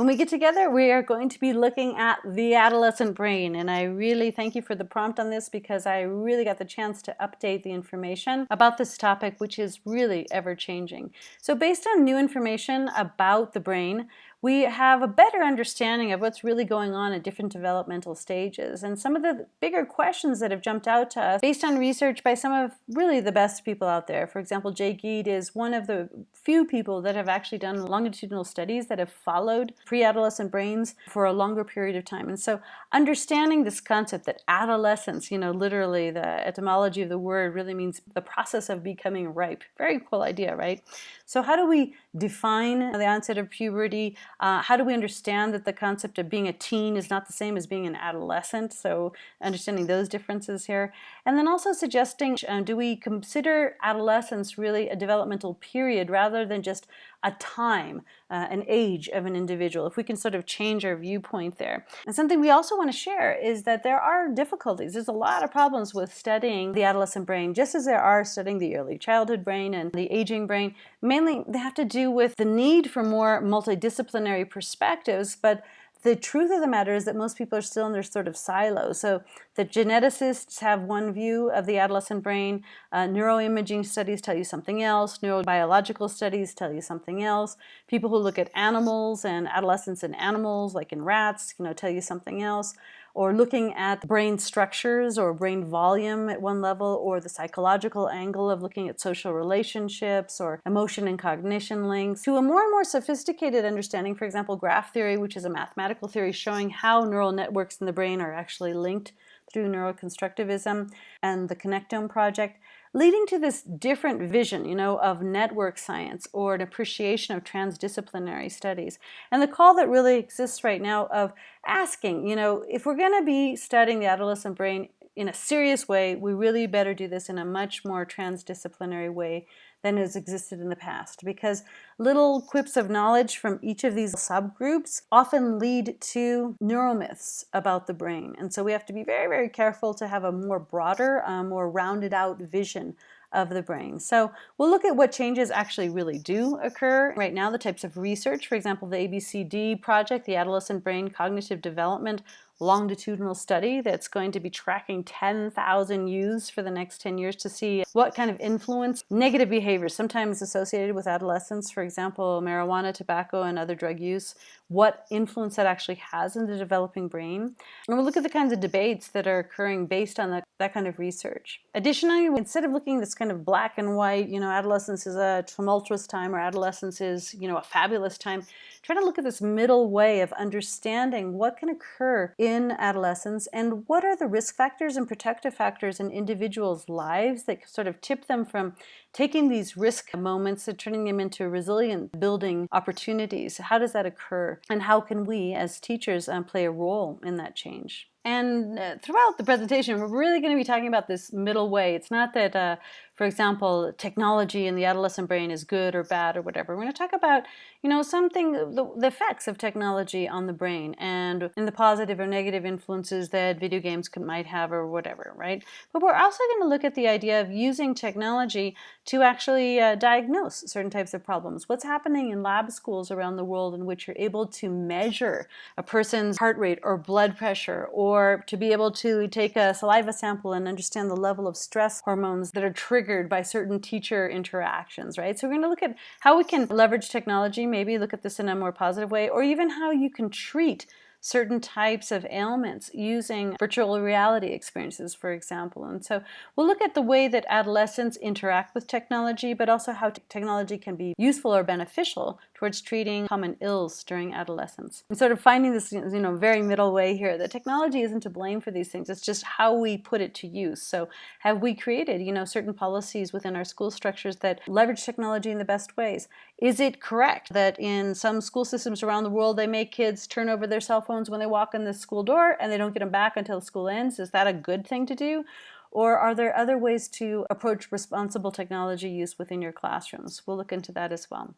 When we get together, we are going to be looking at the adolescent brain. And I really thank you for the prompt on this because I really got the chance to update the information about this topic, which is really ever changing. So based on new information about the brain, we have a better understanding of what's really going on at different developmental stages. And some of the bigger questions that have jumped out to us based on research by some of really the best people out there. For example, Jay Giedd is one of the few people that have actually done longitudinal studies that have followed pre-adolescent brains for a longer period of time. And so understanding this concept that adolescence, you know, literally the etymology of the word really means the process of becoming ripe. Very cool idea, right? So how do we define the onset of puberty? Uh, how do we understand that the concept of being a teen is not the same as being an adolescent? So understanding those differences here. And then also suggesting, uh, do we consider adolescence really a developmental period rather than just a time, uh, an age of an individual, if we can sort of change our viewpoint there. And something we also want to share is that there are difficulties. There's a lot of problems with studying the adolescent brain, just as there are studying the early childhood brain and the aging brain. Mainly they have to do with the need for more multidisciplinary perspectives, but the truth of the matter is that most people are still in their sort of silo. So the geneticists have one view of the adolescent brain, uh, neuroimaging studies tell you something else, neurobiological studies tell you something else. People who look at animals and adolescence in animals, like in rats, you know, tell you something else or looking at brain structures or brain volume at one level, or the psychological angle of looking at social relationships or emotion and cognition links, to a more and more sophisticated understanding, for example, graph theory, which is a mathematical theory showing how neural networks in the brain are actually linked through neuroconstructivism and the Connectome project leading to this different vision, you know, of network science or an appreciation of transdisciplinary studies. And the call that really exists right now of asking, you know, if we're going to be studying the adolescent brain in a serious way, we really better do this in a much more transdisciplinary way than has existed in the past because little quips of knowledge from each of these subgroups often lead to neuromyths about the brain. And so we have to be very, very careful to have a more broader, uh, more rounded out vision of the brain. So we'll look at what changes actually really do occur. Right now, the types of research, for example, the ABCD project, the Adolescent Brain Cognitive Development longitudinal study that's going to be tracking 10,000 youths for the next 10 years to see what kind of influence negative behaviors, sometimes associated with adolescence, for example, marijuana, tobacco, and other drug use, what influence that actually has in the developing brain. And we'll look at the kinds of debates that are occurring based on that, that kind of research. Additionally, instead of looking this kind of black and white, you know, adolescence is a tumultuous time or adolescence is, you know, a fabulous time, try to look at this middle way of understanding what can occur in adolescence and what are the risk factors and protective factors in individuals' lives that sort of tip them from taking these risk moments and turning them into resilient building opportunities. How does that occur? And how can we as teachers um, play a role in that change? And uh, throughout the presentation, we're really going to be talking about this middle way. It's not that uh, for example, technology in the adolescent brain is good or bad or whatever. We're going to talk about, you know, something, the, the, effects of technology on the brain and in the positive or negative influences that video games could, might have or whatever, right? But we're also going to look at the idea of using technology to actually uh, diagnose certain types of problems. What's happening in lab schools around the world in which you're able to measure a person's heart rate or blood pressure or to be able to take a saliva sample and understand the level of stress hormones that are triggered triggered by certain teacher interactions, right? So we're going to look at how we can leverage technology, maybe look at this in a more positive way, or even how you can treat certain types of ailments using virtual reality experiences, for example. And so we'll look at the way that adolescents interact with technology, but also how technology can be useful or beneficial towards treating common ills during adolescence. And sort of finding this you know, very middle way here, that technology isn't to blame for these things, it's just how we put it to use. So have we created you know, certain policies within our school structures that leverage technology in the best ways? Is it correct that in some school systems around the world they make kids turn over their cell phones when they walk in the school door and they don't get them back until school ends. Is that a good thing to do? Or are there other ways to approach responsible technology use within your classrooms? We'll look into that as well.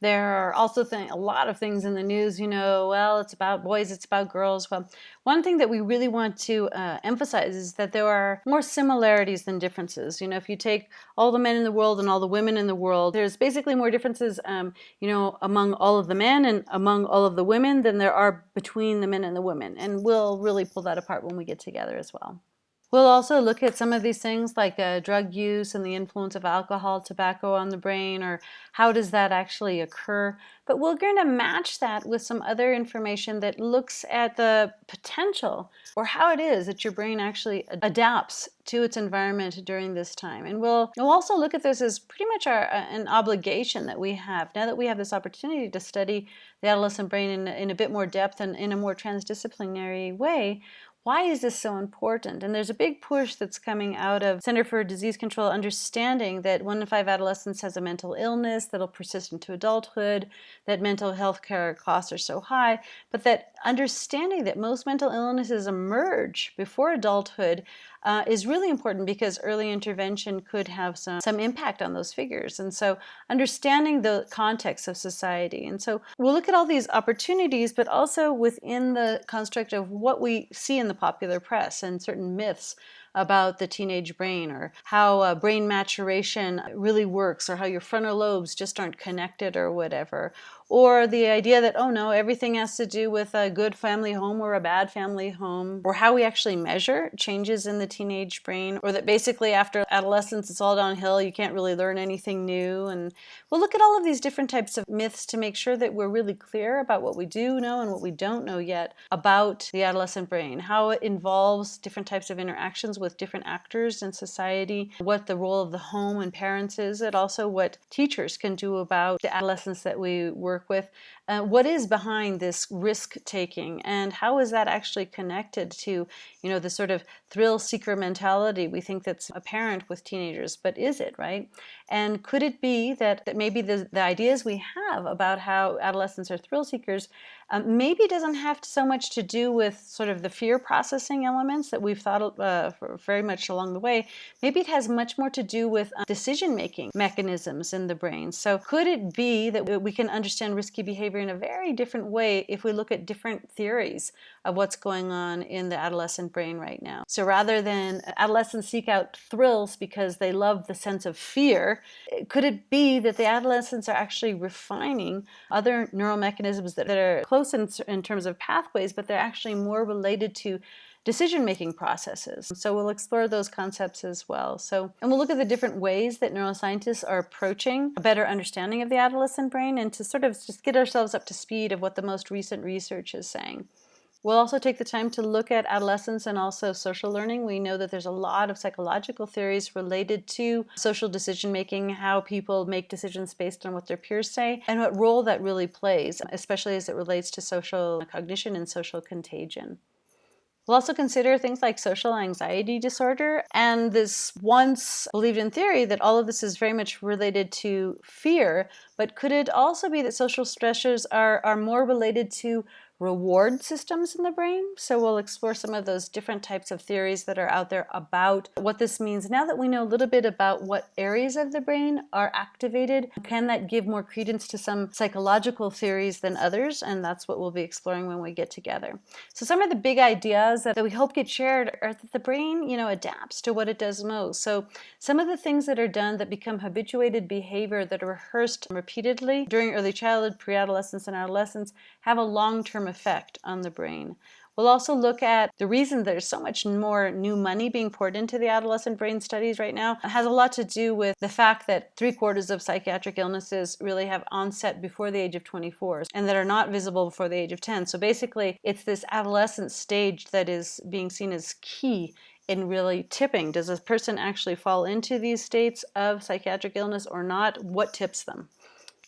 There are also a lot of things in the news, you know, well, it's about boys, it's about girls. Well, one thing that we really want to uh, emphasize is that there are more similarities than differences. You know, if you take all the men in the world and all the women in the world, there's basically more differences, um, you know, among all of the men and among all of the women than there are between the men and the women. And we'll really pull that apart when we get together as well. We'll also look at some of these things like uh, drug use and the influence of alcohol, tobacco on the brain, or how does that actually occur. But we're going to match that with some other information that looks at the potential or how it is that your brain actually adapts to its environment during this time. And we'll, we'll also look at this as pretty much our, uh, an obligation that we have. Now that we have this opportunity to study the adolescent brain in, in a bit more depth and in a more transdisciplinary way, why is this so important? And there's a big push that's coming out of Center for Disease Control understanding that one in five adolescents has a mental illness that'll persist into adulthood, that mental health care costs are so high, but that understanding that most mental illnesses emerge before adulthood uh, is really important because early intervention could have some, some impact on those figures. And so understanding the context of society. And so we'll look at all these opportunities, but also within the construct of what we see in the popular press and certain myths about the teenage brain or how uh, brain maturation really works or how your frontal lobes just aren't connected or whatever or the idea that, oh no, everything has to do with a good family home or a bad family home, or how we actually measure changes in the teenage brain, or that basically after adolescence it's all downhill, you can't really learn anything new. And we'll look at all of these different types of myths to make sure that we're really clear about what we do know and what we don't know yet about the adolescent brain, how it involves different types of interactions with different actors in society, what the role of the home and parents is, and also what teachers can do about the adolescents that we work work with, uh, what is behind this risk taking and how is that actually connected to, you know, the sort of thrill seeker mentality we think that's apparent with teenagers, but is it, right? And could it be that, that maybe the, the ideas we have about how adolescents are thrill seekers um, maybe doesn't have so much to do with sort of the fear processing elements that we've thought uh, very much along the way. Maybe it has much more to do with uh, decision-making mechanisms in the brain. So could it be that we can understand risky behavior in a very different way if we look at different theories of what's going on in the adolescent brain right now? So rather than adolescents seek out thrills because they love the sense of fear, could it be that the adolescents are actually refining other neural mechanisms that, are close close in, in terms of pathways, but they're actually more related to decision-making processes. So we'll explore those concepts as well. So, and we'll look at the different ways that neuroscientists are approaching a better understanding of the adolescent brain and to sort of just get ourselves up to speed of what the most recent research is saying. We'll also take the time to look at adolescence and also social learning. We know that there's a lot of psychological theories related to social decision making, how people make decisions based on what their peers say, and what role that really plays, especially as it relates to social cognition and social contagion. We'll also consider things like social anxiety disorder and this once believed in theory that all of this is very much related to fear, but could it also be that social stressors are, are more related to reward systems in the brain. So we'll explore some of those different types of theories that are out there about what this means. Now that we know a little bit about what areas of the brain are activated, can that give more credence to some psychological theories than others? And that's what we'll be exploring when we get together. So some of the big ideas that we hope get shared are that the brain, you know, adapts to what it does most. So some of the things that are done that become habituated behavior that are rehearsed repeatedly during early childhood, pre-adolescence, and adolescence have a long-term effect on the brain. We'll also look at the reason there's so much more new money being poured into the adolescent brain studies right now. It has a lot to do with the fact that three quarters of psychiatric illnesses really have onset before the age of 24 and that are not visible before the age of 10. So basically, it's this adolescent stage that is being seen as key in really tipping. Does a person actually fall into these states of psychiatric illness or not? What tips them?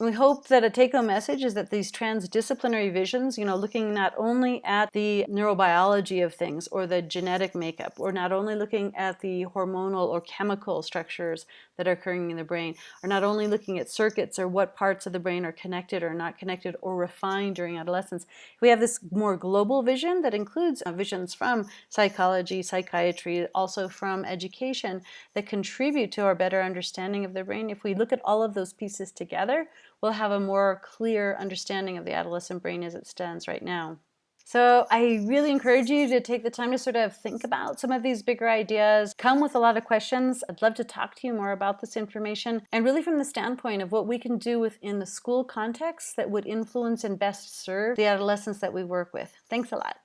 We hope that a take-home message is that these transdisciplinary visions, you know, looking not only at the neurobiology of things or the genetic makeup, or not only looking at the hormonal or chemical structures that are occurring in the brain, are not only looking at circuits or what parts of the brain are connected or not connected or refined during adolescence. We have this more global vision that includes uh, visions from psychology, psychiatry, also from education that contribute to our better understanding of the brain. If we look at all of those pieces together, we'll have a more clear understanding of the adolescent brain as it stands right now. So I really encourage you to take the time to sort of think about some of these bigger ideas, come with a lot of questions. I'd love to talk to you more about this information and really from the standpoint of what we can do within the school context that would influence and best serve the adolescents that we work with. Thanks a lot.